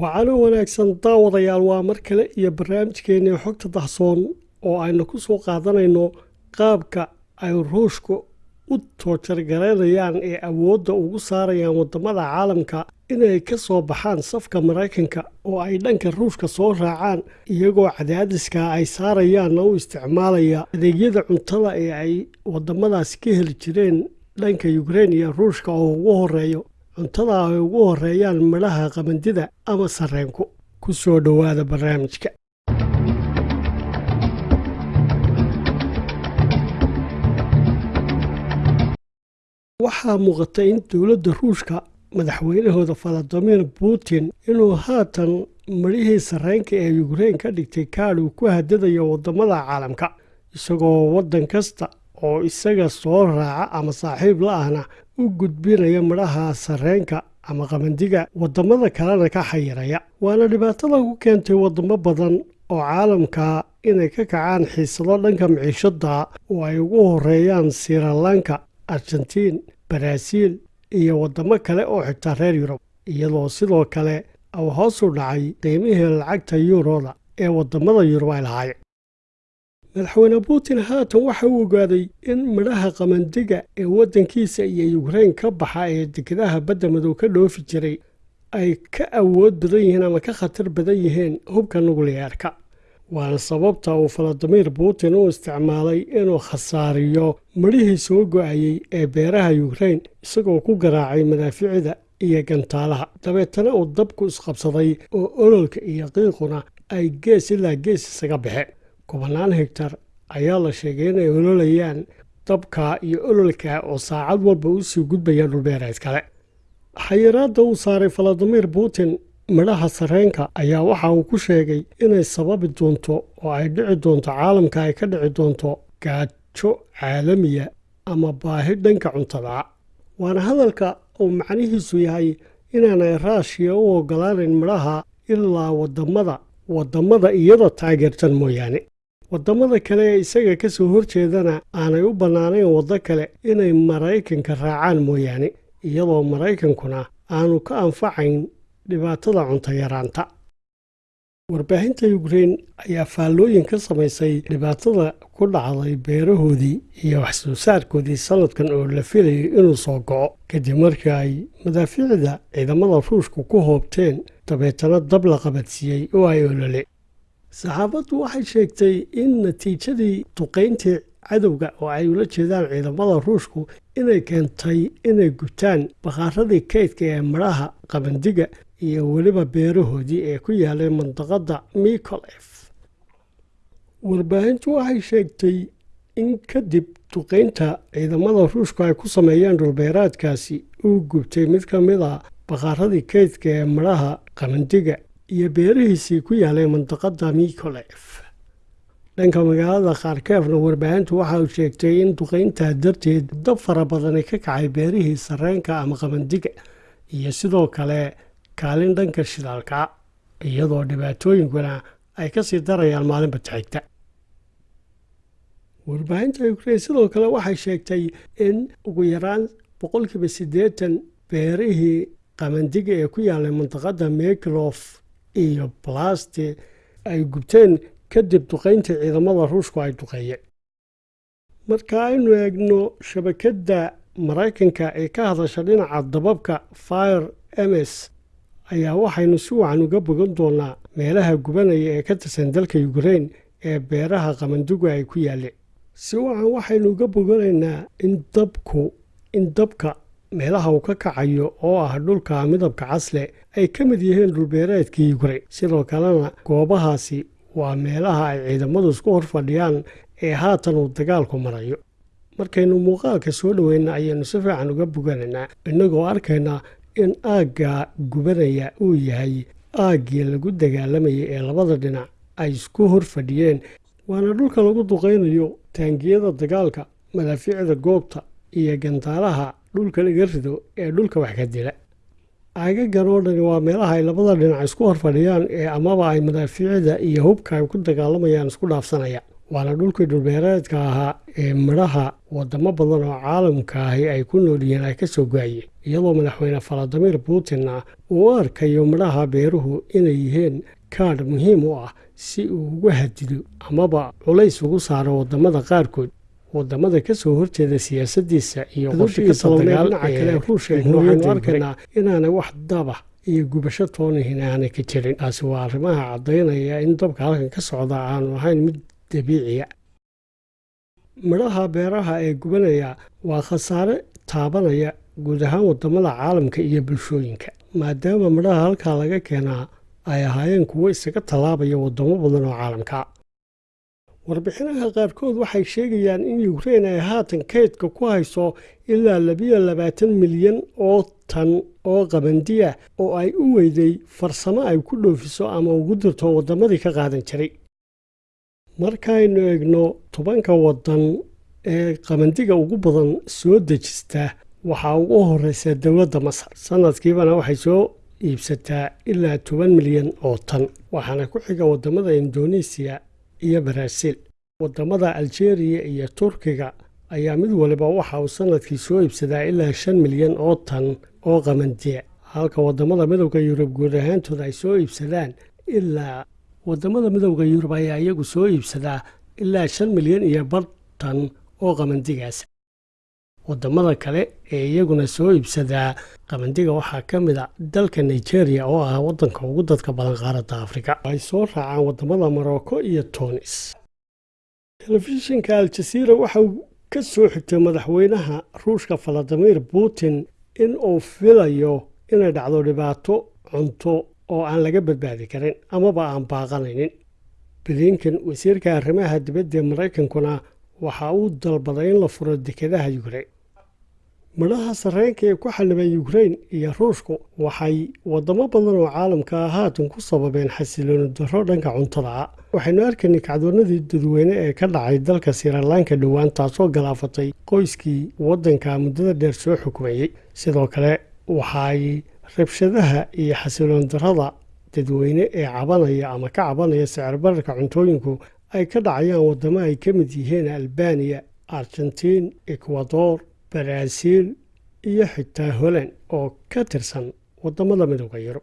wacano wanaagsan daawadayaal waa mar kale iyo barnaamijkeennii xogta dahsoon oo aynu ku soo qaadanayno qaabka ay ruushka u toojargaraynayaan ee awoodda ugu saarayaan waddamada caalamka inay ka soo baxaan safka maraykanka oo ay dhanka ruushka soo raacaan iyagoo cadaadiska ay saarayaanna u isticmaalaya adeegyada cuntada ee ay waddamadaasi ka heli jireen dhanka yukrein iyo ruushka oo ugu horeeyo cuntada ay ugu horeeyaan midhaha qamandida ama sarreenku. Ku soo dhowaada barnaamijka. Waxaa muuqata in dowladda ruushka madaxweynahooda valadimir putin inuu haatan midhihii sarreenka ee yukrein ka dhigtay kaadh uu ku hadadayo waddamada caalamka isagoo waddan kasta oo isaga soo raaca ama saaxiib la ahna u gudbinaya midhaha sarreenka ama qabandiga waddamada kalena ka xayiraya. Waana dhibaatada ku keentay waddamo badan oo caalamka inay ka kacaan xiisado dhanka miciishada oo ay ugu horeeyaan sirilanka argentiin baraaziil iyo waddamo kale oo xitaa reer yurub. Iyadoo sidoo kale uu hoos u dhacay qiimihii lacagta yuuroda ee waddamada yurub ay lahaayeen madaxweyne putin haatan waxa uu ogaaday in midhaha qamandiga ee waddankiisa iyo yukrein ka baxa ee dekedaha badda madow ka dhoofi jiray ay ka awood badan yihiin ama ka khatar badan yihiin hubka nukliyeerka waana sababta uu valadimir putin u isticmaalay inuu khasaariyo midhihii soo go'ayey ee beeraha yukrein isagoo ku garaacay madaaficida iyo gantaalaha. Dabeetana uu dabku isqabsaday oo ololka iyo qiiquna ay gees ilaa gees isaga baxeen kubanaan hegtar ayaa la sheegay inay ololayaan dabka iyo ololka oo saacad walba u sii gudbayaan dhulbeereed kale. Xayiraadda uu saaray valadimir putin midhaha sarreenka ayaa waxa uu ku sheegay inay sababi doonto oo ay dhici doonto caalamka ay ka dhici doonto gaajo caalamiya ama baahi dhanka cuntada. Waana hadalka uu macnihiisu yahay inaanay raashiya u ogolaanayn midhaha ilaa waddamada waddamada iyada taageertan mooyaane waddamada kale ee isaga ka soo horjeedana aanay u bannaanayn waddo kale inay maraykanka raacaan mooyaane iyadoo maraykankuna aanu ka anfacayn dhibaatada cunto yaraanta. Warbaahinta yukrein ayaa faallooyin ka samaysay dhibaatada ku dhacday beerahoodii iyo waxsoo saarkoodii sannadkan oo la filayay inuu soo go'o. Kadib markii ay madaafiicda ciidamada ruushku ku hoobteen dabeetana dab la qabadsiiyey oo ay olole saxaafaddu waxay sheegtay in natiijadii duqayntii cadowga oo ay ula jeedaan ciidamada ruushku inay keentay inay gubtaan bakaaradii kaydka ee midhaha qabandiga iyo weliba beerahoodii ee ku yaalay mandaqadda mikolef warbaahintu waxay sheegtay in kadib duqaynta ciidamada ruushku ay ku sameeyeen dhulbeeraadkaasi uu gubtay mid ka mid a bakaaradii kaydka ee midhaha qabandiga iyo beerihiisii ku yaalay mandaqadda mikolef dhanka magaalada kharkeefna warbaahintu waxa uu sheegtay in duqayntaa darteed dab fara badani ka kacay beerihii sarreenka ama qabandiga iyo sidoo kale kaalin dhanka shidaalka iyadoo dhibaatooyinkuna ay ka sii darayaan maalinba taxigta warbaahinta ukrein sidoo kale waxay sheegtay in ugu yaraan boqolkiiba siddeetan beerihii qabandiga ee ku yaalay mandaqadda meklof iyo balasti ay gubteen kadib duqayntii ciidamada ruushku ay duqeeyeen marka aynu eegno shabakadda maraykanka ee ka hadasha dhinaca dababka fire ms ayaa waxaynu si wacan uga bogan doonaa meelaha gubanaya ee ka tirsan dalka yukrein ee beeraha qamandigu ay ku yaaleen si wacan waxaynu uga boganaynaa in dabku in dabka meelaha uu ka kacayo oo ah dhulka midabka casle ay ka mid yihiin dhulbeereedkii yukrein sidoo kalena goobahaasi waa meelaha ay ciidamadu isku hor fadhiyaan ee haatan uu dagaalku marayo. Markaynu muuqaalka soo dhoweyna ayaanu si fiican uga boganaynaa innagoo arkaynaa in aagga gubanaya uu yahay aaggii lagu dagaalamayay ee labada dhinac ay isku hor fadhiyeen. Waana dhulka lagu duqaynayo taangiyada dagaalka madaafiicda goobta iyo gantaalaha dhulka laga rido ee dhulka wax ka dila. Aagagan oo dhani waa meelaha ay labada dhinac isku hor fadhiyaan ee amaba ay madaafiicda iyo hubka ay ku dagaalamayaan isku dhaafsanayaan waana dhulkii dhulbeereedka ahaa ee midhaha wadamo badan oo caalamka ahi ay ku nool yihiin ay ka soo go'ayeen iyadoo madaxweyne valadimir putinna uu u arkayo midhaha beeruhu inay yihiin kaadh muhiim u ah si uu uga hadido amaba culays ugu saaro waddamada qaarkood waddamada ka soo horjeeda siyaasaddiisa iyo waxaynu arkaynaa inaanay wax daba iyo gubasho toonihin aanay ka jirin. Taasi waa arrimaha caddaynaya in dabka halkan ka socda aanu ahayn mid dabiiciya midhaha beeraha ee gubanaya waa khasaare taabanaya guud ahaan waddamada caalamka iyo bulshooyinka maadaama midhaha halkaa laga keenaa ay ahaayeen kuwo isaga tallaabaya wadamo badan oo caalamka warbixinaha qaarkood waxay sheegayaan in yukrein ay haatan kaydka ku hayso ilaa labiyo labaatan milyan oo tan oo qabandiya oo ay u weyday farsamo ay ku dhoofiso ama ugu dirto waddamadii ka qaadan jiray. Markaynu eegno tobanka waddan ee qabandiga ugu badan soo dejista waxaa ugu horeysa dowladda masar. Sanadkiibana waxay soo iibsataa ilaa toban milyan oo tan waxaana ku xiga waddamada indonesiya iyo baraaziil waddamada aljeeriya iyo turkiga ayaa mid waliba waxa uu sannadkii soo iibsadaa ilaa shan milyan oo tan oo qamandiya halka waddamada midowda yurub guud ahaantooda ay soo iibsadaan ilaa waddamada midowda yurub ayaa iyagu soo iibsadaa ilaa shan milyan iyo bar tan oo qamandigaas waddamada kale ee iyaguna soo iibsadaa qabandiga waxaa ka mid a dalka nigeria oo ah wadanka ugu dadka badan qaaradda afrika. Ay soo raacaan waddamada morocco iyo tunis. Telefishinka al-jasiira waxa uu ka soo xigtay madaxweynaha ruushka valadimir putin in uu filayo inay dhacdo dhibaato cunto oo aan laga badbaadi karin amaba aan baaqanaynin. Blinken wasiirka arrimaha dibadda maraykankuna waxa uu dalbaday in la furo dekedaha yukrein midhaha sarreenka ee ku xallibeen yukrein iyo ruushku waxay wadamo badan oo caalamka ah haatan ku sababeen xasilooni darro dhanka cuntada. Ah waxaynu arkaynay kacdoonadii dadweyne ee ka dhacay dalka sirilanka dhowaan taasoo galaafatay qoyskii waddanka muddada dheer soo xukumayey sidoo kale waxay rabshadaha iyo xasilooni darrada dadweyne ee cabanaya ama ka cabanaya sicir bararka cuntooyinku ay ka dhacayaan waddamo ay ka mid yihiin albaniya argentiin ekwador baraaziil iyo xitaa holand oo ka tirsan waddamada midowda yurub.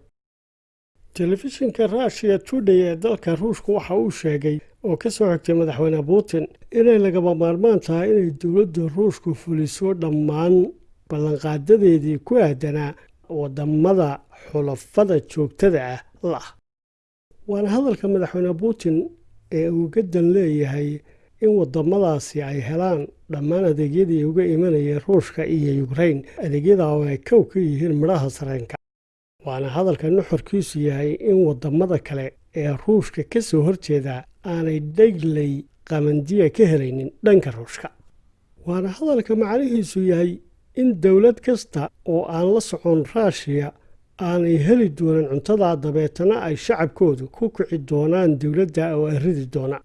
Telefishinka rushiya tudhay ee dalka ruushku waxa uu sheegay oo ka soo xigtay madaxweyne putin inay lagaba maarmaan tahay inay dowladda ruushku fuliso dhammaan ballanqaadadeedii ku aadanaa waddamada xulafada joogtada ah. Lah waana hadalka madaxweyne putin ee uu gadan leeyahay in waddamadaasi ay helaan dhammaan adeegyadii uga imanayeen ruushka iyo yukrein adeegyada oo ay kow ka yihiin midhaha sareenka waana hadalka nuxurkiisu yahay in waddamada kale ee ruushka ka soo horjeeda aanay dhegley qamandiya ka helaynin dhanka ruushka. Waana hadalka macnihiisu yahay in dowlad kasta oo aan la socon ruushiya aanay heli doonin cuntadaa dabeetana ay shacabkoodu ku kici doonaan dowladda oo ay ridi doonaan